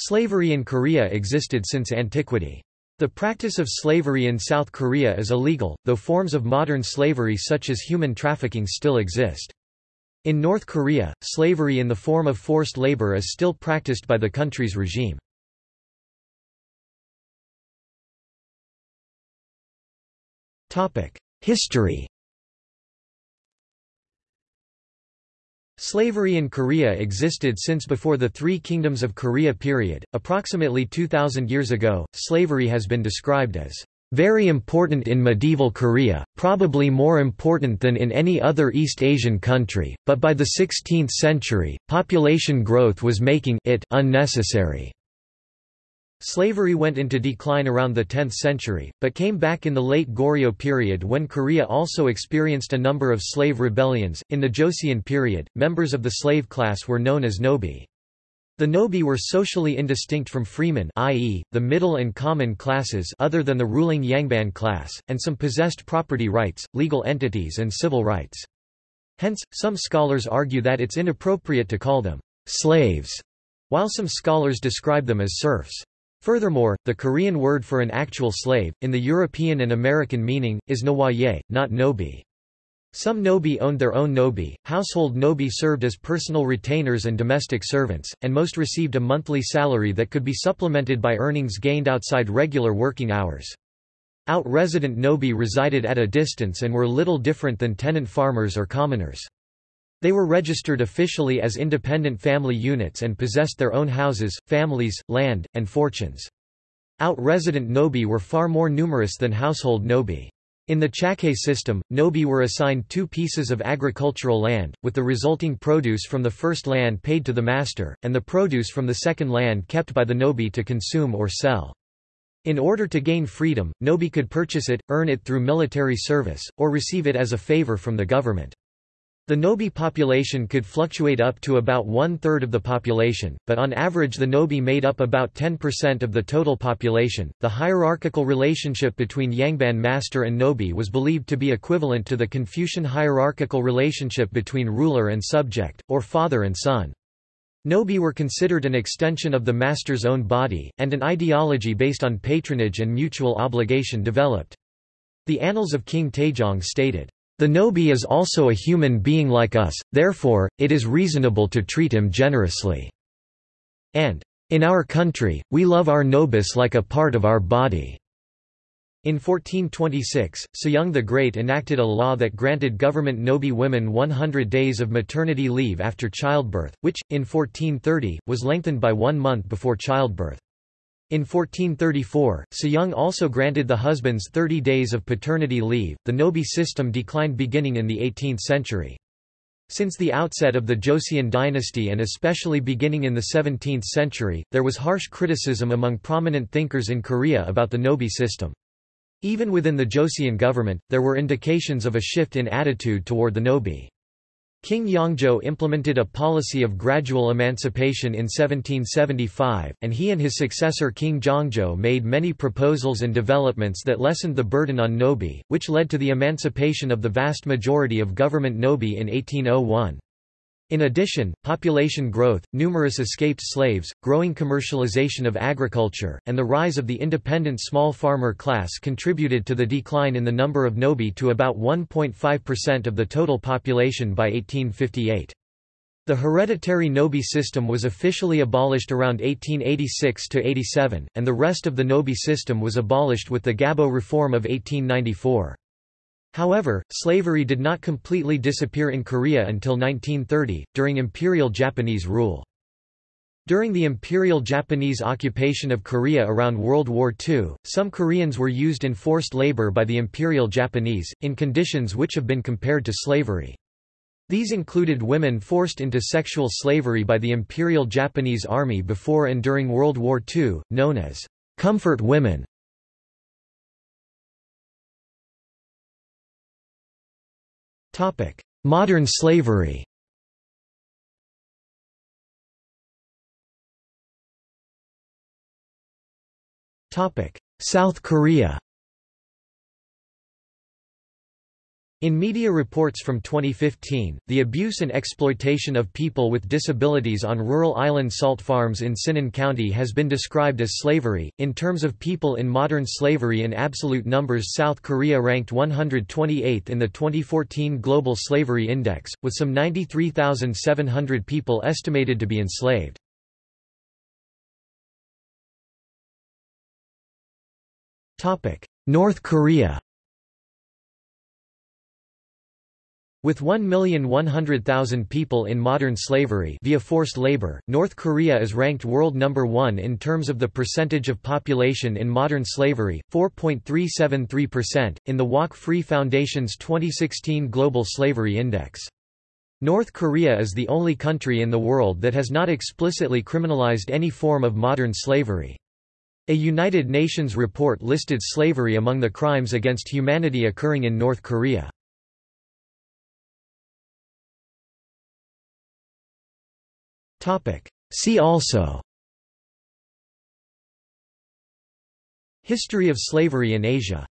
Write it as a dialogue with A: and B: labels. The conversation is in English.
A: Slavery in Korea existed since antiquity. The practice of slavery in South Korea is illegal, though forms of modern slavery such as human trafficking still exist. In North Korea, slavery in the form of forced labor is still practiced by the country's regime. History Slavery in Korea existed since before the Three Kingdoms of Korea period, approximately 2,000 years ago. Slavery has been described as very important in medieval Korea, probably more important than in any other East Asian country, but by the 16th century, population growth was making it unnecessary. Slavery went into decline around the 10th century, but came back in the late Goryeo period when Korea also experienced a number of slave rebellions. In the Joseon period, members of the slave class were known as nobi. The nobi were socially indistinct from freemen i.e., the middle and common classes other than the ruling Yangban class, and some possessed property rights, legal entities and civil rights. Hence, some scholars argue that it's inappropriate to call them slaves, while some scholars describe them as serfs. Furthermore, the Korean word for an actual slave, in the European and American meaning, is noye, not nobi. Some nobi owned their own nobi, household nobi served as personal retainers and domestic servants, and most received a monthly salary that could be supplemented by earnings gained outside regular working hours. Out-resident nobi resided at a distance and were little different than tenant farmers or commoners. They were registered officially as independent family units and possessed their own houses, families, land, and fortunes. Out-resident nobi were far more numerous than household nobi. In the Jakkae system, nobi were assigned two pieces of agricultural land, with the resulting produce from the first land paid to the master, and the produce from the second land kept by the nobi to consume or sell. In order to gain freedom, nobi could purchase it, earn it through military service, or receive it as a favor from the government. The Nobi population could fluctuate up to about one-third of the population, but on average the Nobi made up about 10% of the total population. The hierarchical relationship between Yangban master and Nobi was believed to be equivalent to the Confucian hierarchical relationship between ruler and subject, or father and son. Nobi were considered an extension of the master's own body, and an ideology based on patronage and mutual obligation developed. The Annals of King Taejong stated, the Nobi is also a human being like us, therefore, it is reasonable to treat him generously." And, "...in our country, we love our nobis like a part of our body." In 1426, Sejong the Great enacted a law that granted government Nobi women 100 days of maternity leave after childbirth, which, in 1430, was lengthened by one month before childbirth. In 1434, Sejong also granted the husbands 30 days of paternity leave. The Nobi system declined beginning in the 18th century. Since the outset of the Joseon dynasty and especially beginning in the 17th century, there was harsh criticism among prominent thinkers in Korea about the Nobi system. Even within the Joseon government, there were indications of a shift in attitude toward the Nobi. King Yeongjo implemented a policy of gradual emancipation in 1775, and he and his successor King Jeongjo made many proposals and developments that lessened the burden on Nobi, which led to the emancipation of the vast majority of government Nobi in 1801. In addition, population growth, numerous escaped slaves, growing commercialization of agriculture, and the rise of the independent small farmer class contributed to the decline in the number of Nobi to about 1.5% of the total population by 1858. The hereditary Nobi system was officially abolished around 1886–87, and the rest of the Nobi system was abolished with the Gabo Reform of 1894. However, slavery did not completely disappear in Korea until 1930, during Imperial Japanese rule. During the Imperial Japanese occupation of Korea around World War II, some Koreans were used in forced labor by the Imperial Japanese, in conditions which have been compared to slavery. These included women forced into sexual slavery by the Imperial Japanese Army before and during World War II, known as comfort women. Modern slavery. South Korea In media reports from 2015, the abuse and exploitation of people with disabilities on rural island salt farms in Sinan County has been described as slavery. In terms of people in modern slavery in absolute numbers, South Korea ranked 128th in the 2014 Global Slavery Index, with some 93,700 people estimated to be enslaved. North Korea With 1,100,000 people in modern slavery via forced labor, North Korea is ranked world number 1 in terms of the percentage of population in modern slavery, 4.373%, in the Walk Free Foundation's 2016 Global Slavery Index. North Korea is the only country in the world that has not explicitly criminalized any form of modern slavery. A United Nations report listed slavery among the crimes against humanity occurring in North Korea. See also. History of slavery in Asia